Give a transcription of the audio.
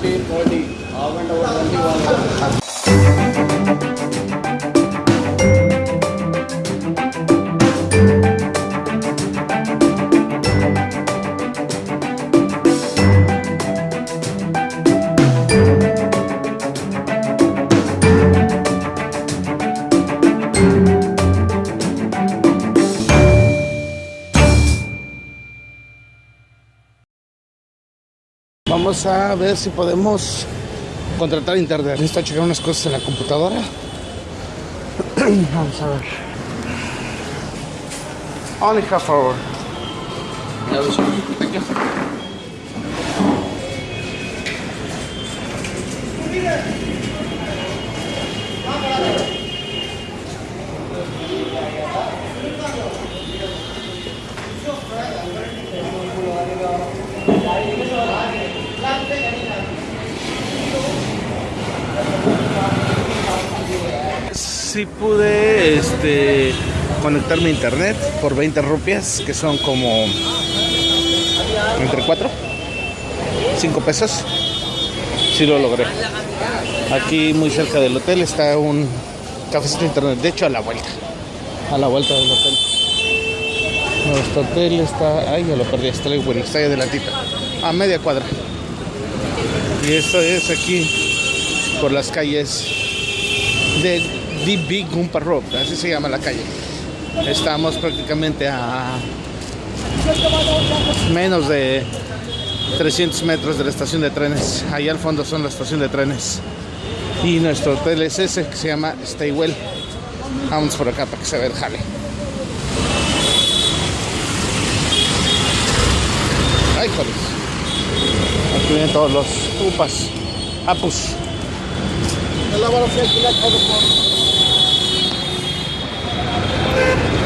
Twenty forty half and over twenty Vamos a ver si podemos contratar internet. Necesito checar unas cosas en la computadora. Vamos a ver. Only half hour. Sí pude este, conectarme a internet por 20 rupias, que son como entre 4, 5 pesos. Sí lo logré. Aquí muy cerca del hotel está un cafecito internet, de hecho a la vuelta, a la vuelta del hotel. Nuestro hotel está, ay ya lo perdí, está, el- está ahí adelantito, a media cuadra. Y esto es aquí por las calles de The Big Gumpa Road, así se llama la calle. Estamos prácticamente a menos de 300 metros de la estación de trenes. Allá al fondo son la estación de trenes. Y nuestro hotel es ese que se llama Staywell. Vamos por acá para que se vea el jale. Ay, joder. Aquí vienen todos los upas, apus. Yeah.